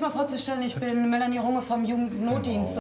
mal vorzustellen. Ich bin Melanie Runge vom Jugendnotdienst.